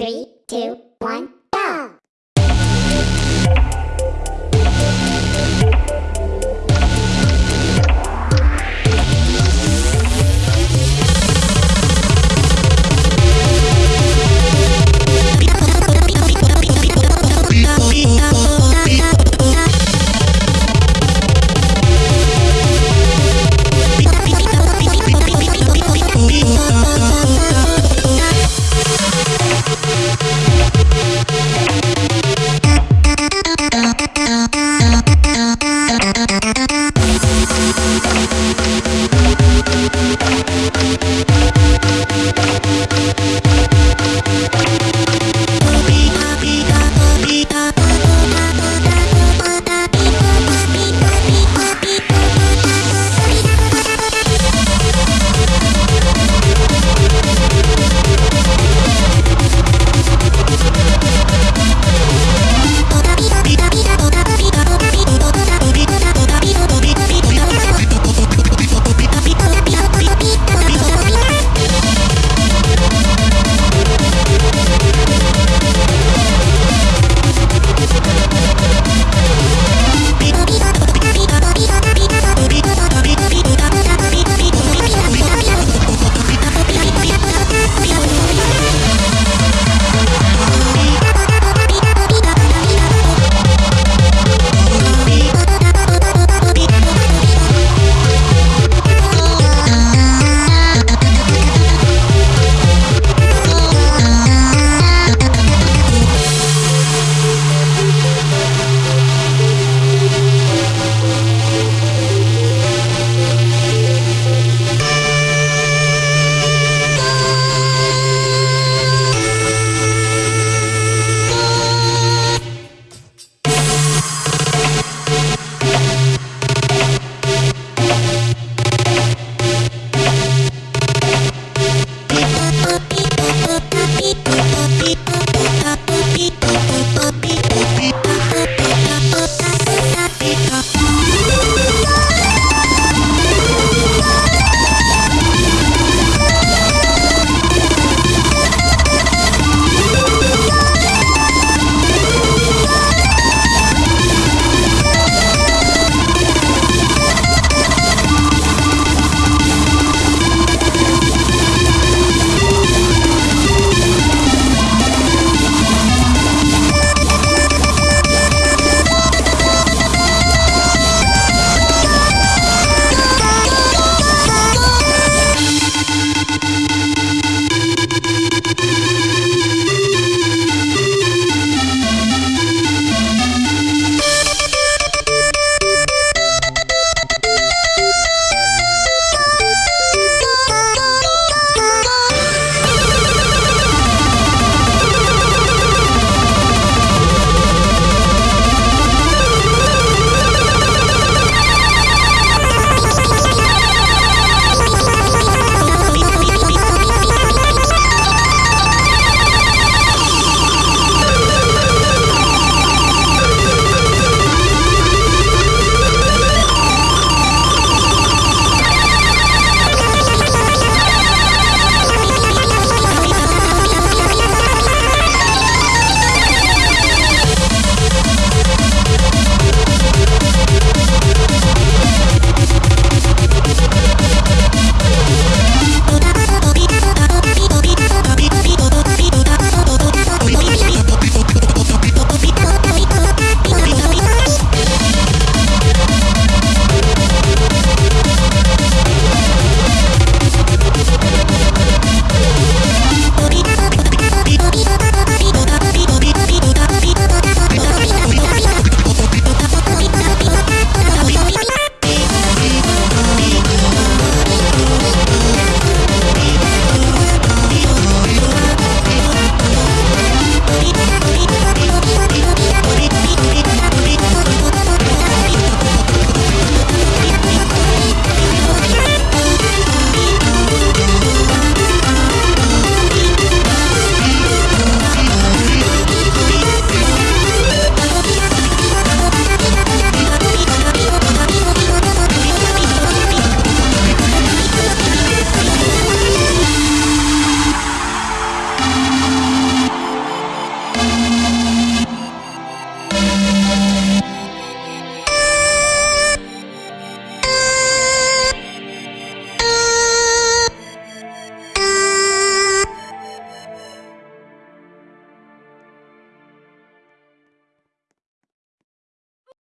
Three, two, one,